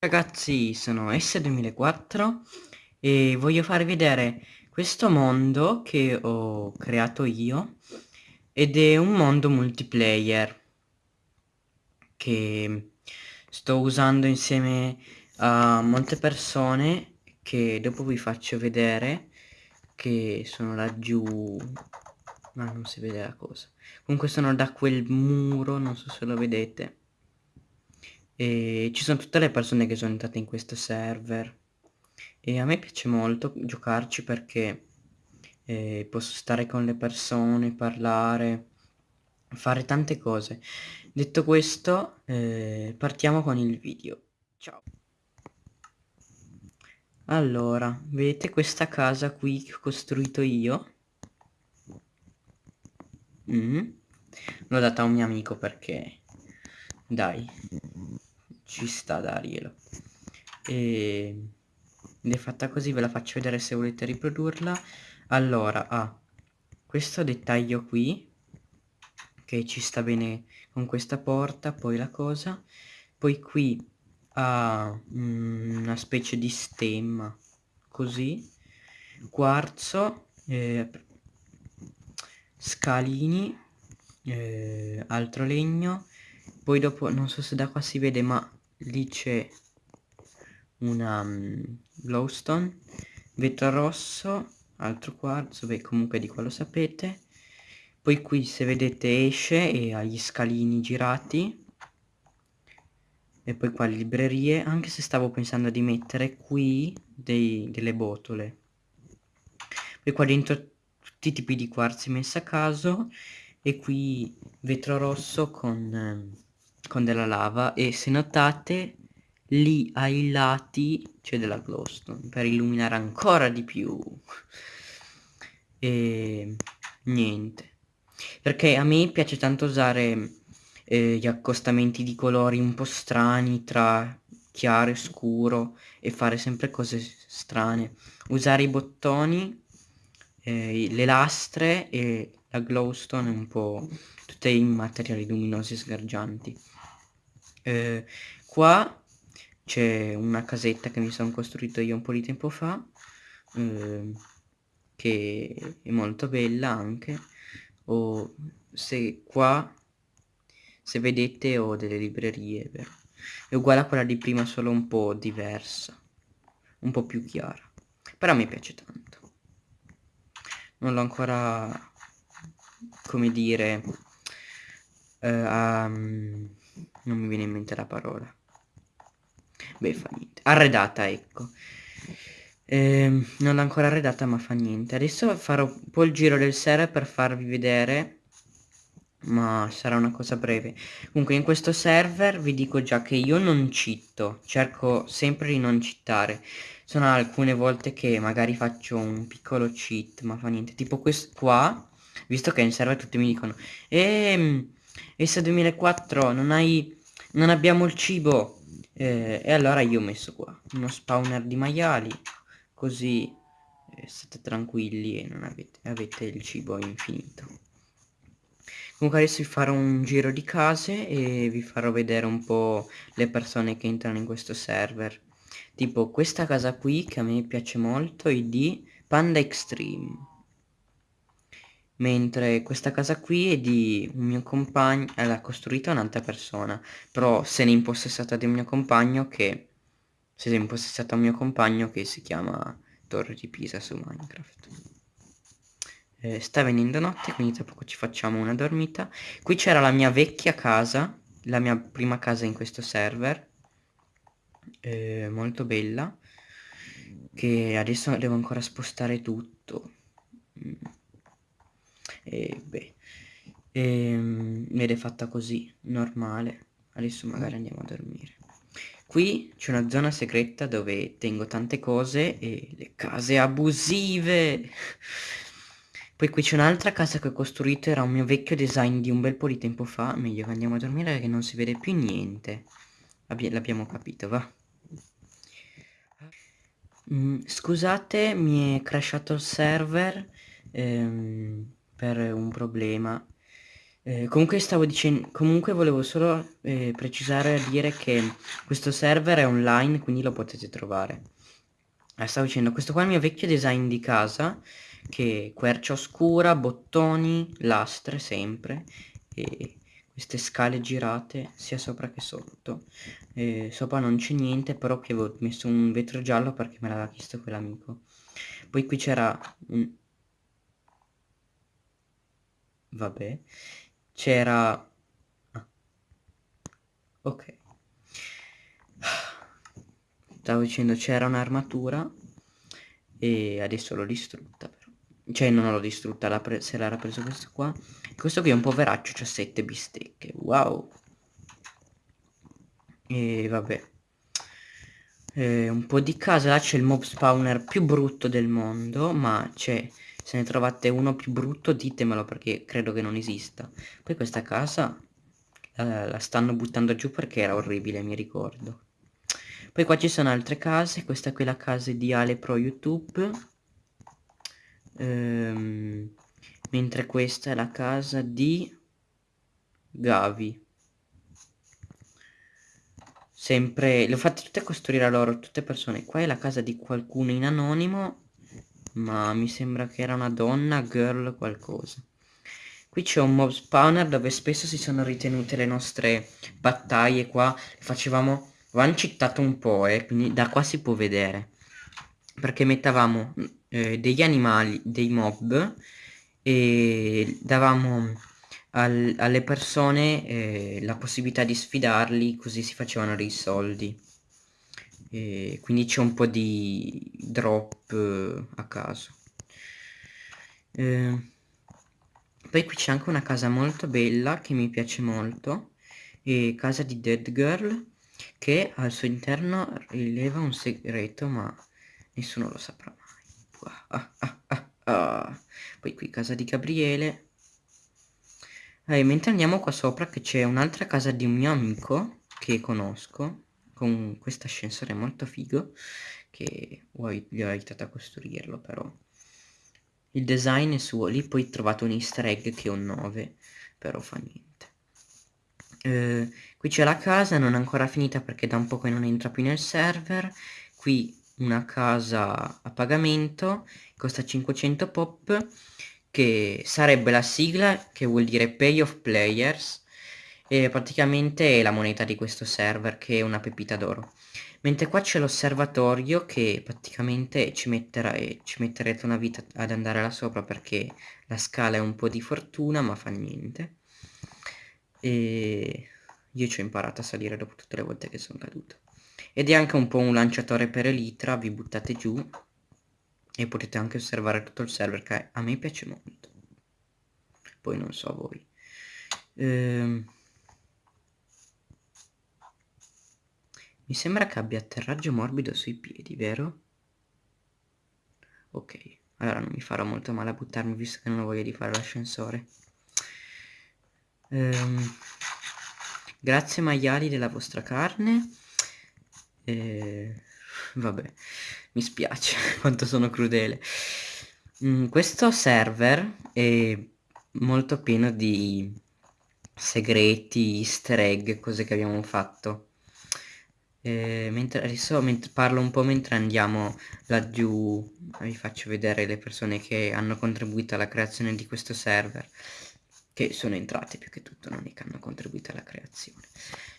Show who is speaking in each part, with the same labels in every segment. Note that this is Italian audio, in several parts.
Speaker 1: Ragazzi, sono S2004 e voglio farvi vedere questo mondo che ho creato io ed è un mondo multiplayer che sto usando insieme a molte persone che dopo vi faccio vedere che sono laggiù ma non si vede la cosa. Comunque sono da quel muro non so se lo vedete e ci sono tutte le persone che sono entrate in questo server e a me piace molto giocarci perché eh, posso stare con le persone, parlare, fare tante cose. Detto questo, eh, partiamo con il video. Ciao. Allora, vedete questa casa qui che ho costruito io? Mm. L'ho data a un mio amico perché... Dai ci sta darglielo e ed è fatta così ve la faccio vedere se volete riprodurla. Allora ha ah, questo dettaglio qui che ci sta bene con questa porta poi la cosa. Poi qui ha mm, una specie di stemma così. Quarzo eh, scalini eh, altro legno. Poi dopo non so se da qua si vede ma lì c'è una glowstone vetro rosso altro quarzo beh comunque di qua lo sapete. Poi qui se vedete esce e ha gli scalini girati. E poi qua le librerie anche se stavo pensando di mettere qui dei, delle botole. Poi qua dentro tutti i tipi di quarzi messi a caso. E qui vetro rosso con eh, con della lava e se notate lì ai lati c'è della glowstone per illuminare ancora di più. E niente. Perché a me piace tanto usare eh, gli accostamenti di colori un po' strani tra chiaro e scuro e fare sempre cose strane. Usare i bottoni eh, le lastre e la glowstone un po' tutti i materiali luminosi e sgargianti eh, qua c'è una casetta che mi sono costruito io un po' di tempo fa eh, che è molto bella anche. O se qua se vedete ho delle librerie vero? è uguale a quella di prima solo un po' diversa un po' più chiara. Però me piace tanto. Non l'ho ancora come dire uh, um, non mi viene in mente la parola. Beh fa niente. Arredata ecco. Eh, non l'ho ancora arredata ma fa niente. Adesso farò un po' il giro del server per farvi vedere ma sarà una cosa breve. Comunque in questo server vi dico già che io non citto. Cerco sempre di non cittare. Sono alcune volte che magari faccio un piccolo cheat ma fa niente. Tipo questo qua visto che in server tutti mi dicono ehm ESA 2004 non hai non abbiamo il cibo eh, e allora io ho messo qua uno spawner di maiali così eh, state tranquilli e non avete, avete il cibo infinito. Comunque adesso vi farò un giro di case e vi farò vedere un po' le persone che entrano in questo server. Tipo questa casa qui che a me piace molto è di Panda Extreme mentre questa casa qui è di un mio compagno eh, l'ha costruita un'altra persona però se n'è impossessata di un mio compagno che si è impossessata un mio compagno che si chiama Torre di Pisa su Minecraft. Eh, sta venendo notte quindi tra poco ci facciamo una dormita. Qui c'era la mia vecchia casa la mia prima casa in questo server eh, molto bella che adesso devo ancora spostare tutto. Mm e beh ehm, ed è fatta così normale. Adesso magari andiamo a dormire. Qui c'è una zona segreta dove tengo tante cose e le case abusive. Poi qui c'è un'altra casa che ho costruito era un mio vecchio design di un bel po' di tempo fa. Meglio che andiamo a dormire perché non si vede più niente. L'abbiamo capito va. Mm, scusate mi è crashato il server. Ehm, per un problema Eh, comunque stavo dicendo, comunque volevo solo eh, precisare a dire che questo server è online, quindi lo potete trovare. Eh, stavo dicendo, questo qua è il mio vecchio design di casa, che quercia oscura, bottoni, lastre sempre, e queste scale girate sia sopra che sotto. Eh, sopra non c'è niente, però che avevo messo un vetro giallo perché me l'aveva chiesto quell'amico. Poi qui c'era. Vabbè. C'era ah. ok. Stavo dicendo c'era un'armatura e adesso l'ho distrutta però. Cioè non l'ho distrutta se l'era preso questo qua. Questo qui è un poveraccio c'ha 7 bistecche wow. E vabbè. Eh, un po' di casa là c'è il mob spawner più brutto del mondo ma c'è se ne trovate uno più brutto ditemelo perché credo che non esista. Poi questa casa eh, la stanno buttando giù perché era orribile, mi ricordo. Poi qua ci sono altre case, questa qui è la casa di Ale Pro YouTube. Ehm, mentre questa è la casa di Gavi. Sempre, le ho fatte tutte costruire a loro, tutte persone. Qua è la casa di qualcuno in anonimo ma mi sembra che era una donna, girl, qualcosa. Qui c'è un mob spawner dove spesso si sono ritenute le nostre battaglie qua. Facevamo, avevamo citato un po', eh, quindi da qua si può vedere. Perché mettavamo eh, degli animali, dei mob, e davamo al, alle persone eh, la possibilità di sfidarli, così si facevano dei soldi e quindi c'è un po' di drop eh, a caso. Eh, poi qui c'è anche una casa molto bella che mi piace molto e casa di Dead Girl che al suo interno rileva un segreto ma nessuno lo saprà mai. Ah, ah, ah, ah. poi qui casa di Gabriele. Eh, mentre andiamo qua sopra che c'è un'altra casa di un mio amico che conosco con questo ascensore molto figo che gli ho aiutato a costruirlo però. Il design è suo lì poi trovate un easter egg che è un 9 però fa niente. Eh, qui c'è la casa non ancora finita perché da un po' che non entra più nel server. Qui una casa a pagamento costa 500 pop che sarebbe la sigla che vuol dire pay of players e praticamente è la moneta di questo server che è una pepita d'oro. Mentre qua c'è l'osservatorio che praticamente ci, metterà, eh, ci metterete una vita ad andare là sopra perché la scala è un po' di fortuna ma fa niente. E io ci ho imparato a salire dopo tutte le volte che sono caduto. Ed è anche un po' un lanciatore per elitra vi buttate giù e potete anche osservare tutto il server che a me piace molto. Poi non so voi. Ehm Mi sembra che abbia atterraggio morbido sui piedi, vero? Ok, allora non mi farò molto male a buttarmi visto che non ho voglia di fare l'ascensore. Ehm, grazie maiali della vostra carne. Eh, vabbè, mi spiace quanto sono crudele. Mm, questo server è molto pieno di segreti, easter egg, cose che abbiamo fatto eh, mentre adesso mentre parlo un po' mentre andiamo laggiù vi faccio vedere le persone che hanno contribuito alla creazione di questo server che sono entrate più che tutto non è che hanno contribuito alla creazione.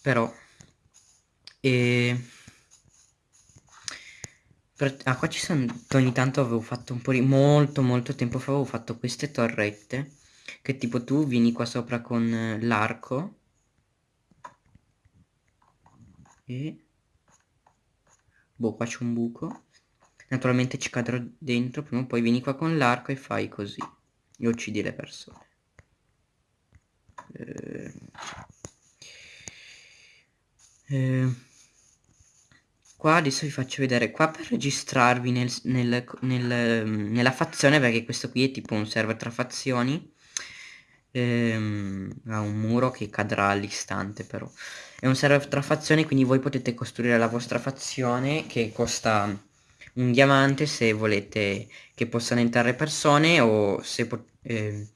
Speaker 1: Però eh, per, ah qua ci sono ogni tanto avevo fatto un po' di molto molto tempo fa avevo fatto queste torrette che tipo tu vieni qua sopra con l'arco e boh qua c'è un buco. Naturalmente ci cadrò dentro prima o poi vieni qua con l'arco e fai così. E uccidi le persone. Eh, eh, qua adesso vi faccio vedere qua per registrarvi nel, nel, nel, nella fazione perché questo qui è tipo un server tra fazioni ehm, ha un muro che cadrà all'istante però è un server tra fazioni quindi voi potete costruire la vostra fazione che costa un diamante se volete che possano entrare persone o se eh,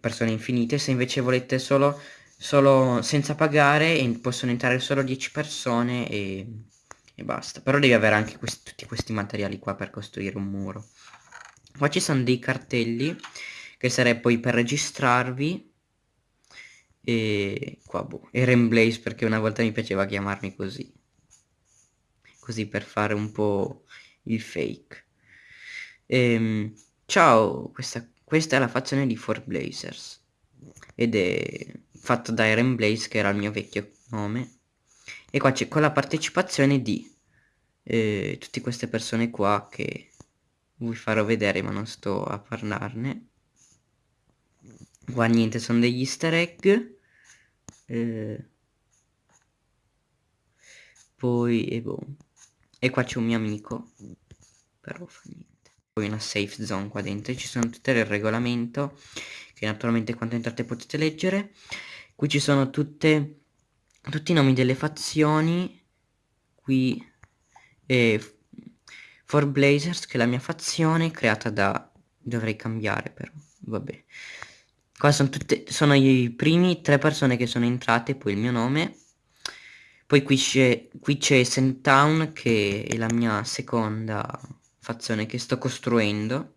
Speaker 1: persone infinite, se invece volete solo, solo senza pagare possono entrare solo 10 persone e, e basta. Però devi avere anche questi, tutti questi materiali qua per costruire un muro. Qua ci sono dei cartelli che sarebbe poi per registrarvi e qua boh, Eren Blaze perché una volta mi piaceva chiamarmi così. Così per fare un po' il fake. Ehm, ciao, questa, questa è la fazione di 4Blazers ed è fatto da Eren Blaze che era il mio vecchio nome e qua c'è con la partecipazione di eh, tutte queste persone qua che vi farò vedere ma non sto a parlarne qua niente sono degli easter egg eh, poi e boh e qua c'è un mio amico però fa niente. Poi una safe zone qua dentro ci sono tutte il regolamento che naturalmente quando entrate potete leggere. Qui ci sono tutte tutti i nomi delle fazioni qui e For Blazers che è la mia fazione creata da dovrei cambiare però vabbè qua sono tutte sono i primi tre persone che sono entrate poi il mio nome. Poi qui c'è qui c'è Town che è la mia seconda fazione che sto costruendo.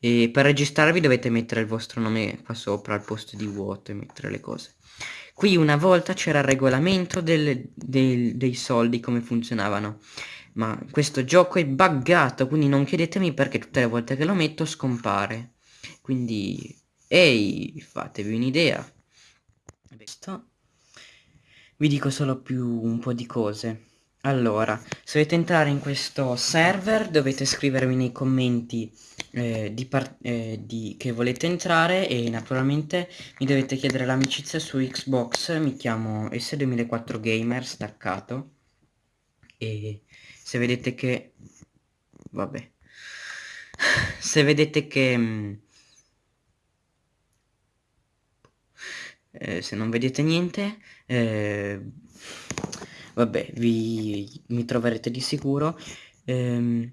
Speaker 1: E per registrarvi dovete mettere il vostro nome qua sopra al posto di vuoto e mettere le cose. Qui una volta c'era il regolamento del, del, dei soldi come funzionavano. Ma questo gioco è buggato quindi non chiedetemi perché tutte le volte che lo metto scompare. Quindi ehi fatevi un'idea. Vi dico solo più un po' di cose. Allora, se volete entrare in questo server dovete scrivermi nei commenti eh, di eh, di che volete entrare e naturalmente mi dovete chiedere l'amicizia su Xbox, mi chiamo S2004 Gamer staccato e se vedete che vabbè. Se vedete che eh, se non vedete niente eh, vabbè vi mi troverete di sicuro. Ehm,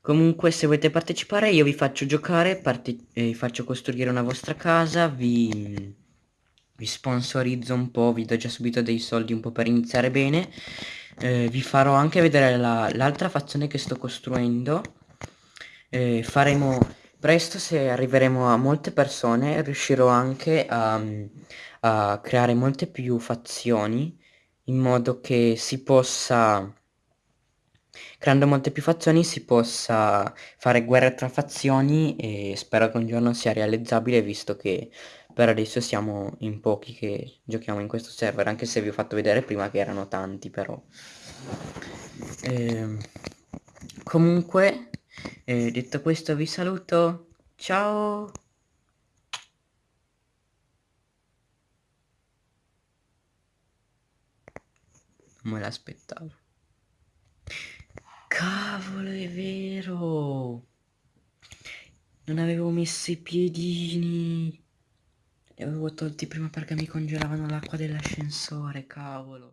Speaker 1: comunque se volete partecipare io vi faccio giocare eh, vi faccio costruire una vostra casa vi vi sponsorizzo un po' vi do già subito dei soldi un po' per iniziare bene. Eh, vi farò anche vedere l'altra la, fazione che sto costruendo. Faremo presto se arriveremo a molte persone riuscirò anche a, a creare molte più fazioni in modo che si possa creando molte più fazioni si possa fare guerra tra fazioni e spero che un giorno sia realizzabile visto che per adesso siamo in pochi che giochiamo in questo server anche se vi ho fatto vedere prima che erano tanti però. Eh, comunque eh, detto questo vi saluto ciao Non me l'aspettavo. Cavolo, è vero! Non avevo messo i piedini. Li avevo tolti prima perché mi congelavano l'acqua dell'ascensore, cavolo.